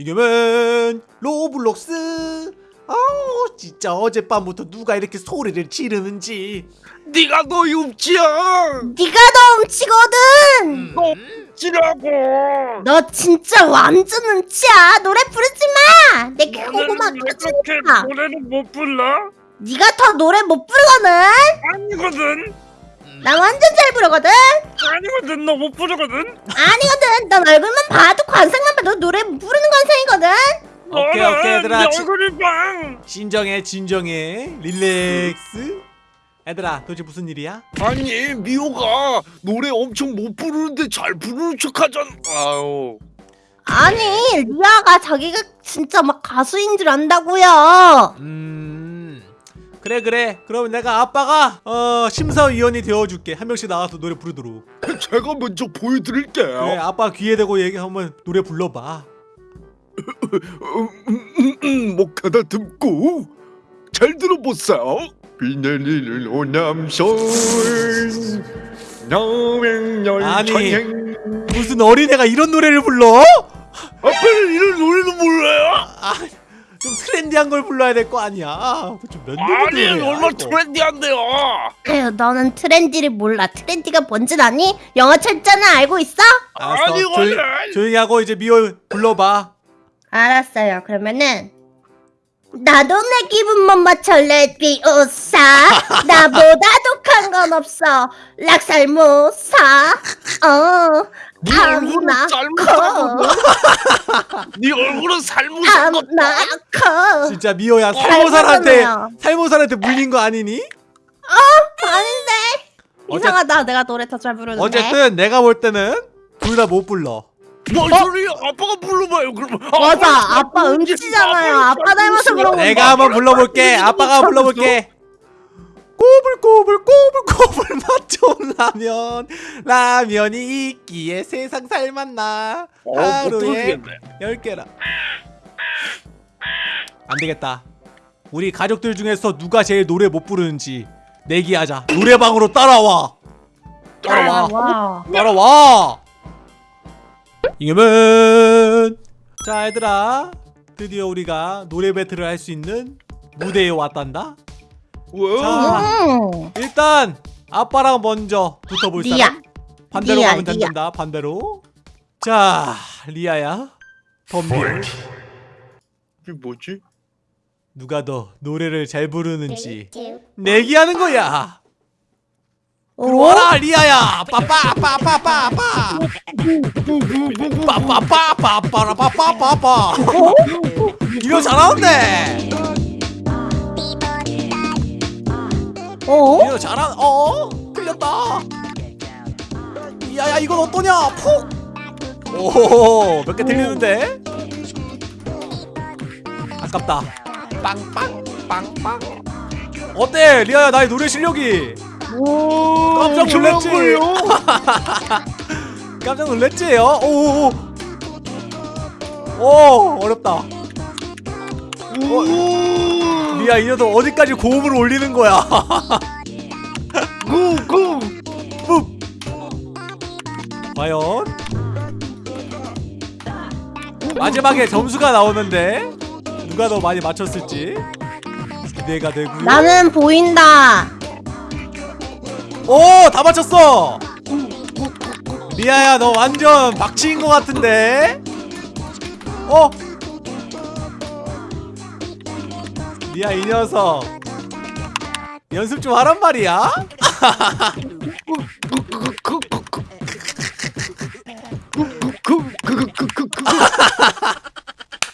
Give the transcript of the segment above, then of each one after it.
이겨면 로블록스 아우 진짜 어젯밤부터 누가 이렇게 소리를 지르는지 네가 너 음치야 네가 더 음치거든. 너 음치라고 너 진짜 완전 음치야. 노래 부르지 마. 내 고막 왜 터진다. 그렇게 노래를 못 불러? 네가 더 노래 못 부르거든. 아니거든 나 완전 잘 부르거든. 아니거든 너 못 부르거든 아니거든. 넌 얼굴만 봐도 관상만 봐도 노래 못 부르는 관상이거든. 오케이, 오케이, 얘들아. 네 지- 얼굴이 빵 진정해 진정해 릴렉스 얘들아 도대체 무슨 일이야? 아니 미호가 노래 엄청 못 부르는데 잘 부르는 척 하잖아 아유 아니 리아가 자기가 진짜 막 가수인 줄 안다고요. 음 그래 그래 그럼 내가 아빠가 어 심사위원이 되어줄게 한 명씩 나가서 노래 부르도록 제가 먼저 보여드릴게요 그래 아빠 귀에 대고 얘기 한번 노래 불러봐 목 가다듬고 잘 들어보세요 비 내리는 호남선 남행열 아니. 무슨 어린애가 이런 노래를 불러? 아빠는 이런 노래도 몰라요? 아 좀 트렌디한 걸 불러야 될 거 아니야. 좀몇 아니 얼마나 트렌디한데요? 에휴, 너는 트렌디를 몰라. 트렌디가 뭔지 아니? 영어 철자는 알고 있어? 알았어. 아니, 조용, 원래- 조용히 하고 이제 미호 불러봐. 알았어요. 그러면은 나도 내 기분만 맞춰 레비오사 나보다 독한 건 없어. 락살모사. 어 네 얼굴은 쌀무사거든 네 얼굴은 아무나 커. 진짜 미호야 잘 살모살한테. 살모살한테 물린 거 아니니? 아닌데? 어째- 이상하다. 내가 노래 더 잘 부르는데. 어쨌든 내가 볼 때는 둘 다 못 불러. 뭔 소리야 아빠가 불러봐요 그러면. 맞아. 아빠 음치잖아요. 아빠 닮아서 그런 건데 내가 한번 불러볼게. 아빠가 불러볼게 꼬불꼬불 꼬불꼬불 맛 좋은 라면. 라면이 있기에 세상 살맛나. 어, 못 하루에 부르겠네. 열 개라. 안 되겠다. 우리 가족들 중에서 누가 제일 노래 못 부르는지 내기하자. 노래방으로 따라와. 따라와. 와. 따라와. 이겨면 자 얘들아. 드디어 우리가 노래 배틀을 할 수 있는 무대에 왔단다. 왜? 자. 음. 일단 아빠랑 먼저 붙어볼 리아 사람 반대로 리아, 가면 리아. 된다 반대로 자 리아야 덤벼 이게 뭐지? 누가 더 노래를 잘 부르는지 내기하는 거야 오? 들어와라 리아야 빠빠빠빠빠빠 빠빠빠빠빠빠빠빠빠 이거 잘하는데 어? 이거 잘한 어? 틀렸다. 야야 이건 어떠냐? 푹오몇 개 틀리는데? 아깝다. 빵빵 빵빵. 어때? 리아야 나의 노래 실력이? 오 깜짝 놀랐지? 깜짝 놀랬지요 오오오. 오 어렵다 오. 리아 이 녀석 어디까지 고음을 올리는 거야? 구구. 푹 과연? 마지막에 점수가 나오는데 누가 더 많이 맞췄을지 기대가 되고요. 나는 보인다. 오 다 맞췄어. 리아야 너 완전 박치인 것 같은데? 어 리아 이 녀석. 연습 좀 하란 말이야?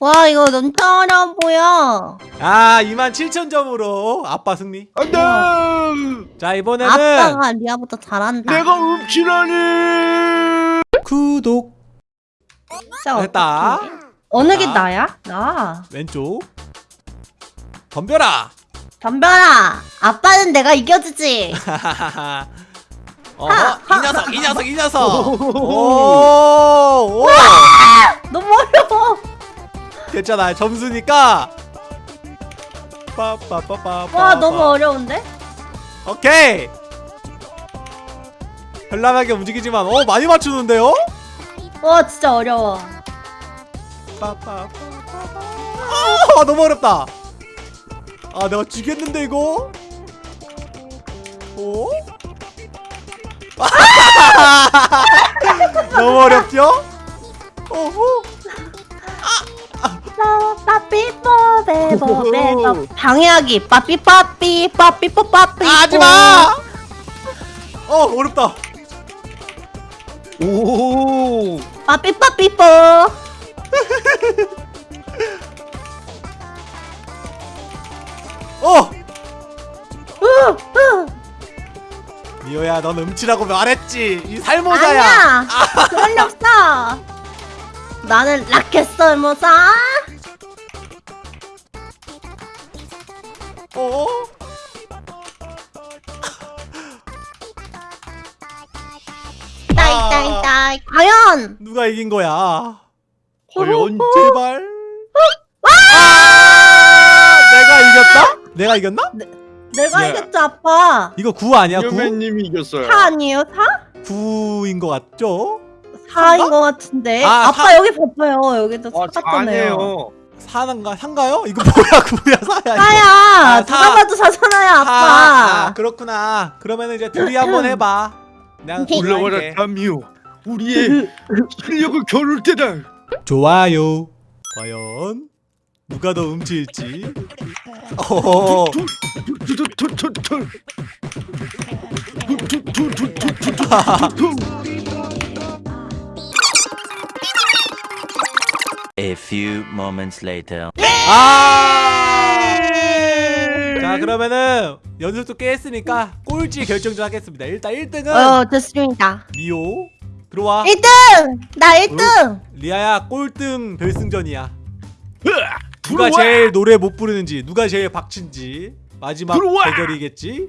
와 이거 너무 어려워 보여 아 27,000점으로. 아빠 승리. 안돼! 자 이번에는 아빠가 리아보다 잘한다. 내가 읍지라니! 구독. 됐다. 어느 게 자. 나야? 나. 왼쪽 덤벼라. 덤벼라. 아빠는 내가 이겨주지. 어허 하, 이 녀석 이 녀석 이 녀석. 오, 오 너무 어려워. 괜찮아 점수니까. 빠빠빠빠 와 너무 어려운데? 오케이. 현란하게 움직이지만 어 많이 맞추는데요? 와 진짜 어려워. 빠빠빠. 아 너무 어렵다. 아 내가 지겠는데 이거? 어? 너무 어렵죠? 어허. 빠삐뽀 베보 베보 방해하기 빠삐빠삐 빠삐뽀 빠삐 아, 하지마! 어 어렵다. 오. 빠삐빠삐뽀 어 우우 미호야 넌 음치라고 말했지. 이 살모자야. 아니야 그럴 리 없어 나는 라켓 썰모사 어? 따이따이따이 과연 누가 이긴 거야? 과연 제발. 아! 내가 이겼다? 내가 이겼나? 내가 예. 이겼죠 아빠 이거 9 아니야? 9? 여맨님이 이겼어요. 4 아니에요 4? 9인 것 같죠? 4인 것 같은데 아, 아, 빠 사- 여기 봐봐요 여기도 아, 똑같잖아요. 4인가? 3가요? 이거 뭐야 9야 4야 이거. 사야 아, 누가 사. 봐도 사잖아요 사. 아빠 아, 그렇구나. 그러면은 이제 둘이 한번 해봐. 내가 올라와라 할게. 담이요. 우리의 실력을 겨룰 때다. 좋아요. 과연 누가 더 음치일지. 어. A few moments later. 아! 자 그러면은 연습도 꽤 했으니까 꼴찌 결정 좀 하겠습니다. 일단 1등은 어 좋습니다 미호 들어와. 1등 나 1등 리아야 꼴등 결승전이야. 누가 들어와! 제일 노래 못 부르는지 누가 제일 박친지 마지막 들어와! 대결이겠지.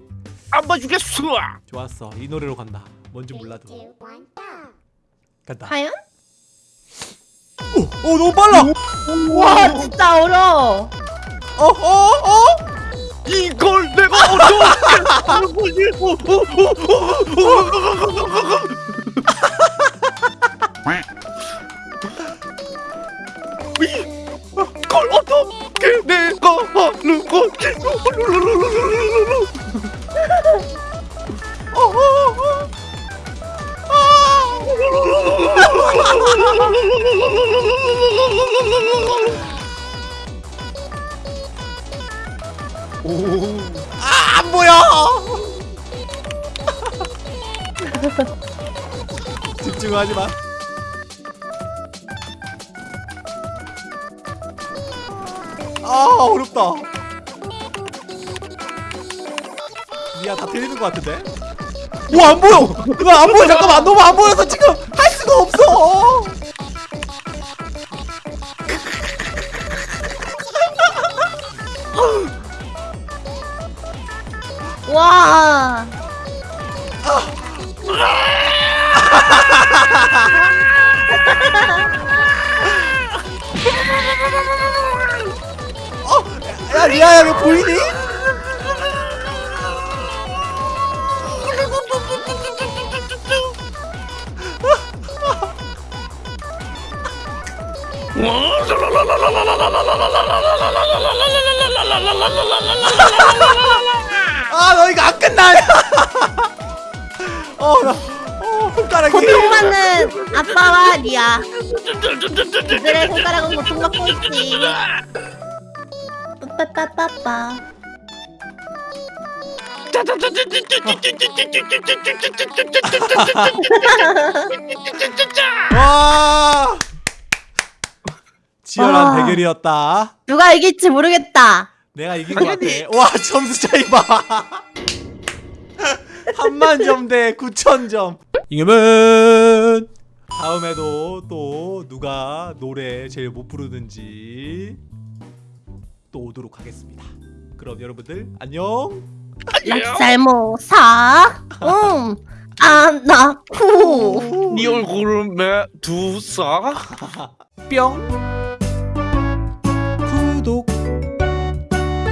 안 봐주겠어. 좋았어 이 노래로 간다. 뭔지 몰라도 간다. 과연? 오, 오 너무 빨라. 와 진짜 어려워 어, 어, 어? 이걸 내가 어떻게 걸 어떻게 내가 하는. 오. 아, 안 보여. 집중하지 마. 아 어렵다. 미야 다 들리는 것 같은데? 와안 보여. 이거 안 보여. 잠깐만 너무 안 보여서 지금 할 수가 없어. 와 야 리아야 이거 보이니? 아 너 이거 안 끝나냐? 어나 어, 손가락이 고통받는 아빠와 리아 그들의 손가락은 고통받고 있지 빠빠빠빠빠 와 치열한 와. 대결이었다. 누가 이길지 모르겠다 내가 이긴 것 같아. 와 점수 차이 봐. 3만 점 대 9천 점. 이겨면 다음에도 또 누가 노래 제일 못 부르는지 또 오도록 하겠습니다. 그럼 여러분들 안녕. 락살모사 응. 아나쿠 네 얼굴은 매두사. 뿅. 구독.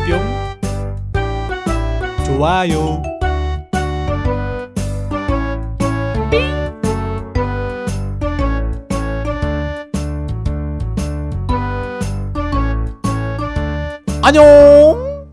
뿅. 좋아요 안녕